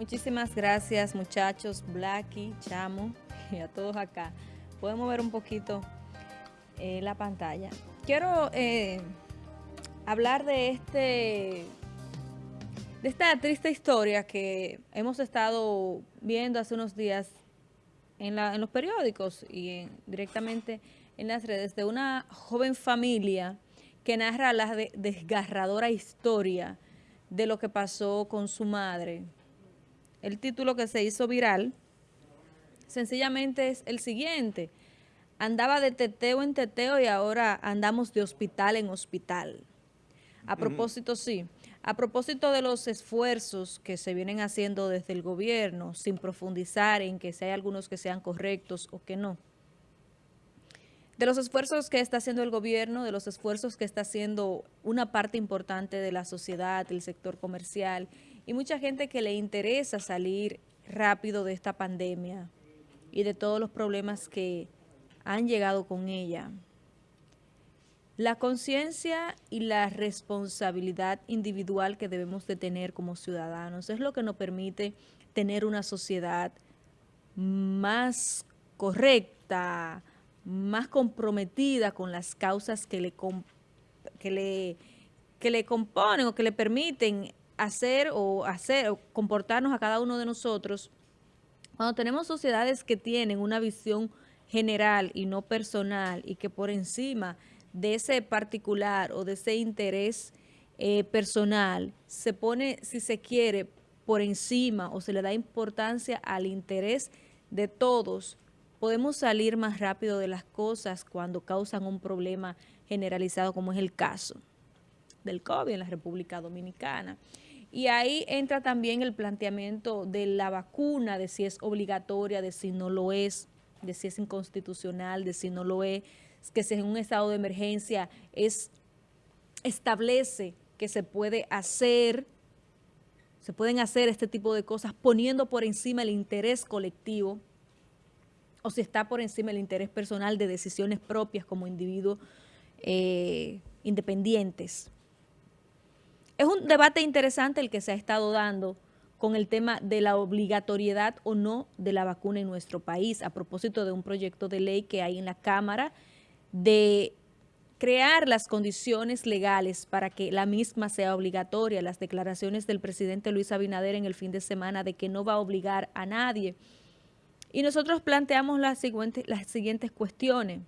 Muchísimas gracias muchachos, Blacky, Chamo y a todos acá. Podemos ver un poquito eh, la pantalla. Quiero eh, hablar de este de esta triste historia que hemos estado viendo hace unos días en, los periódicos y directamente en las redes de una joven familia que narra la desgarradora historia de lo que pasó con su madre. El título que se hizo viral sencillamente es el siguiente. Andaba de teteo en teteo y ahora andamos de hospital en hospital. A propósito, sí, a propósito de los esfuerzos que se vienen haciendo desde el gobierno, sin profundizar en que si hay algunos que sean correctos o que no, de los esfuerzos que está haciendo el gobierno, de los esfuerzos que está haciendo una parte importante de la sociedad, el sector comercial y mucha gente que le interesa salir rápido de esta pandemia y de todos los problemas que han llegado con ella. La conciencia y la responsabilidad individual que debemos de tener como ciudadanos es lo que nos permite tener una sociedad más correcta, más comprometida con las causas que le, que le, que le componen o que le permiten hacer o hacer o comportarnos a cada uno de nosotros. Cuando tenemos sociedades que tienen una visión general y no personal y que por encima de ese particular o de ese interés eh, personal se pone, si se quiere, por encima o se le da importancia al interés de todos, podemos salir más rápido de las cosas cuando causan un problema generalizado como es el caso del COVID en la República Dominicana. Y ahí entra también el planteamiento de la vacuna, de si es obligatoria, de si no lo es, de si es inconstitucional, de si no lo es, que si en un estado de emergencia es, establece que se puede hacer, se pueden hacer este tipo de cosas poniendo por encima el interés colectivo o si está por encima el interés personal de decisiones propias como individuos eh, independientes. Es un debate interesante el que se ha estado dando con el tema de la obligatoriedad o no de la vacuna en nuestro país, a propósito de un proyecto de ley que hay en la Cámara de crear las condiciones legales para que la misma sea obligatoria. Las declaraciones del presidente Luis Abinader en el fin de semana de que no va a obligar a nadie. Y nosotros planteamos las siguientes, las siguientes cuestiones.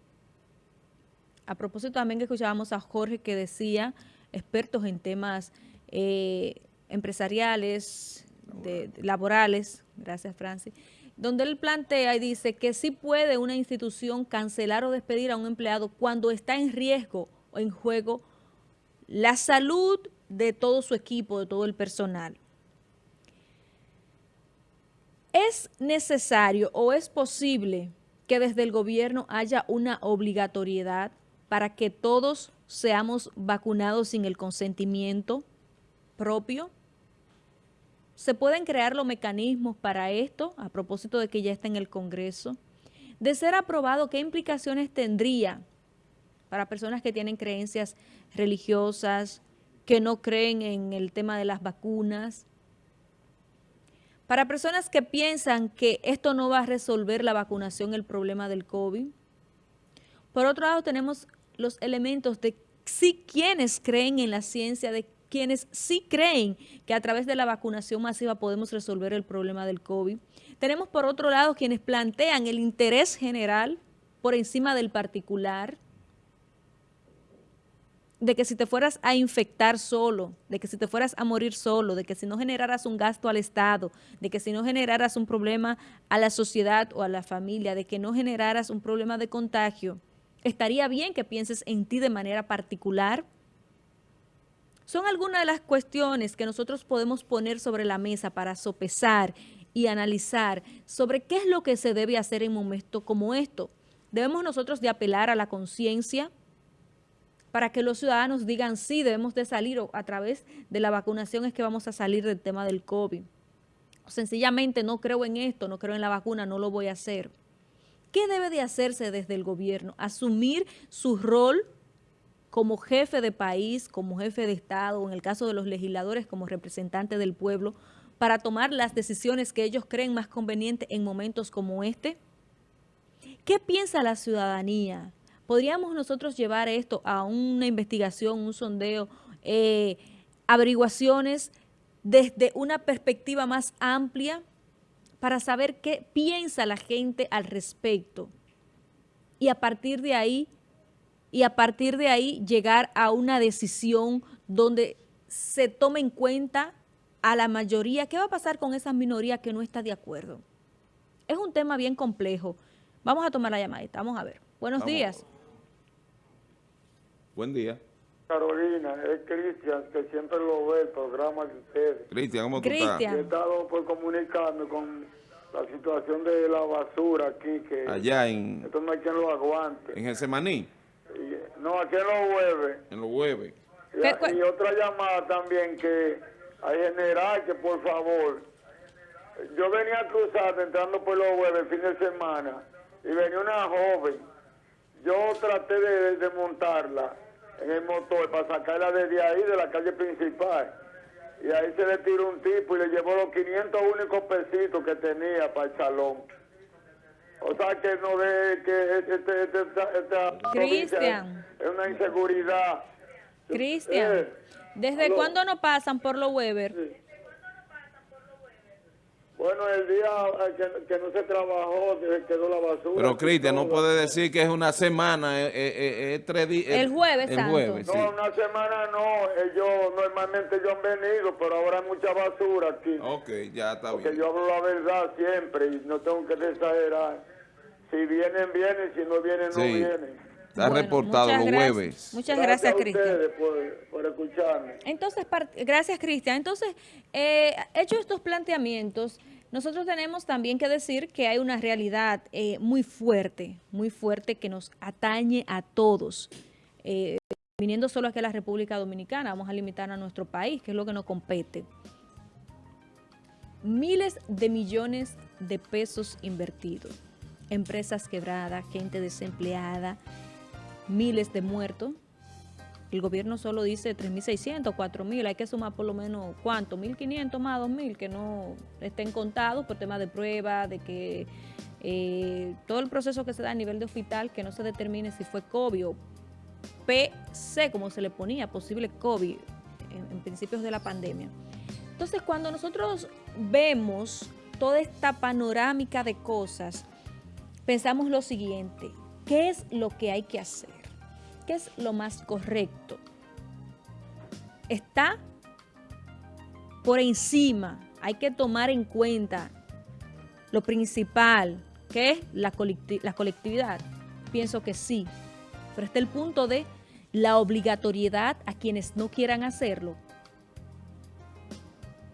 A propósito también que escuchábamos a Jorge que decía, expertos en temas eh, empresariales, laborales, gracias Francis, donde él plantea y dice que sí puede una institución cancelar o despedir a un empleado cuando está en riesgo o en juego la salud de todo su equipo, de todo el personal. ¿Es necesario o es posible que desde el gobierno haya una obligatoriedad para que todos seamos vacunados sin el consentimiento propio? ¿Se pueden crear los mecanismos para esto, a propósito de que ya está en el Congreso? De ser aprobado, ¿qué implicaciones tendría para personas que tienen creencias religiosas, que no creen en el tema de las vacunas? Para personas que piensan que esto no va a resolver la vacunación, el problema del COVID. Por otro lado, tenemos los elementos de si quienes creen en la ciencia, de quienes sí creen que a través de la vacunación masiva podemos resolver el problema del COVID. Tenemos por otro lado quienes plantean el interés general por encima del particular, de que si te fueras a infectar solo, de que si te fueras a morir solo, de que si no generaras un gasto al Estado, de que si no generaras un problema a la sociedad o a la familia, de que no generaras un problema de contagio, estaría bien que pienses en ti de manera particular, son algunas de las cuestiones que nosotros podemos poner sobre la mesa para sopesar y analizar sobre qué es lo que se debe hacer en momentos como esto. Debemos nosotros de apelar a la conciencia para que los ciudadanos digan sí, debemos de salir o a través de la vacunación es que vamos a salir del tema del COVID. sencillamente no creo en esto, no creo en la vacuna, no lo voy a hacer. ¿Qué debe de hacerse desde el gobierno? Asumir su rol como jefe de país, como jefe de Estado, en el caso de los legisladores como representantes del pueblo, para tomar las decisiones que ellos creen más convenientes en momentos como este? ¿Qué piensa la ciudadanía? ¿Podríamos nosotros llevar esto a una investigación, un sondeo, eh, averiguaciones desde una perspectiva más amplia para saber qué piensa la gente al respecto? Y a partir de ahí, y a partir de ahí llegar a una decisión donde se tome en cuenta a la mayoría. ¿Qué va a pasar con esa minoría que no está de acuerdo? Es un tema bien complejo. Vamos a tomar la llamadita, vamos a ver. Buenos días. Buen día. Carolina, es Cristian, que siempre lo ve el programa de ustedes. Cristian, ¿cómo tú estás? He estado por comunicarme con la situación de la basura aquí, que Allá en, esto no hay quien lo aguante. en Getsemaní, Y- no, aquí en los jueves. en los jueves. Y, ¿Qué cu- y otra llamada también que hay general que por favor, yo venía a cruzar entrando por los jueves el fin de semana y venía una joven, yo traté de, de montarla en el motor para sacarla desde ahí de la calle principal y ahí se le tiró un tipo y le llevó los 500 únicos pesitos que tenía para el salón. O sea que no ve que este, este- esta, Cristian. es una inseguridad. Cristian, Eh, ¿desde cuándo no pasan por los Weber? Bueno, el día eh, que, que no se trabajó, se quedó la basura. Pero Cristian, no puede decir que es una semana, es, es- es- es tres días. El jueves El jueves, sí. No, una semana no. Ellos normalmente ellos han venido, pero ahora hay mucha basura aquí. Ok, ya está Porque bien. yo hablo la verdad siempre y no tengo que exagerar. Si vienen, vienen. Si no vienen, no Sí. vienen. Está Bueno, reportado los gracias. jueves. Muchas gracias, a Cristian. ustedes por, por escucharme. Entonces, gracias, Cristian. Entonces, eh, hecho estos planteamientos, nosotros tenemos también que decir que hay una realidad eh, muy fuerte, muy fuerte que nos atañe a todos. Eh, viniendo solo aquí a la República Dominicana, vamos a limitar a nuestro país, que es lo que nos compete. Miles de millones de pesos invertidos, empresas quebradas, gente desempleada, miles de muertos, el gobierno solo dice 3.600, 4.000, hay que sumar por lo menos, ¿cuánto? 1.500 más 2.000 que no estén contados por tema de prueba, de que eh, todo el proceso que se da a nivel de hospital, que no se determine si fue COVID o PC, como se le ponía, posible COVID en principios de la pandemia. Entonces, cuando nosotros vemos toda esta panorámica de cosas, pensamos lo siguiente, ¿qué es lo que hay que hacer? ¿Qué es lo más correcto? Está por encima, hay que tomar en cuenta lo principal, que es la, la colectividad. Pienso que sí, pero está el punto de la obligatoriedad a quienes no quieran hacerlo.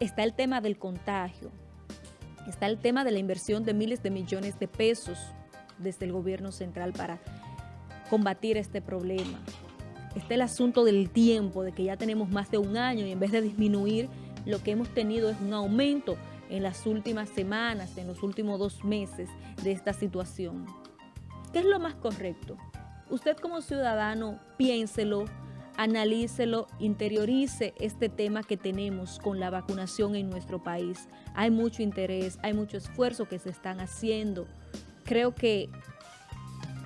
Está el tema del contagio, está el tema de la inversión de miles de millones de pesos desde el gobierno central para combatir este problema. Está el asunto del tiempo, de que ya tenemos más de un año y en vez de disminuir, lo que hemos tenido es un aumento en las últimas semanas, en los últimos dos meses de esta situación. ¿Qué es lo más correcto? Usted como ciudadano, piénselo, analícelo, interiorice este tema que tenemos con la vacunación en nuestro país. Hay mucho interés, hay mucho esfuerzo que se están haciendo. Creo que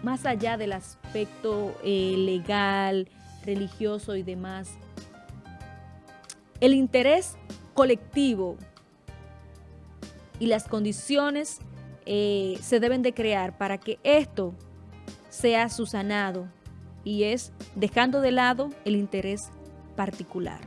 más allá del aspecto eh, legal, religioso y demás, el interés colectivo y las condiciones eh, se deben de crear para que esto sea susanado y es dejando de lado el interés particular.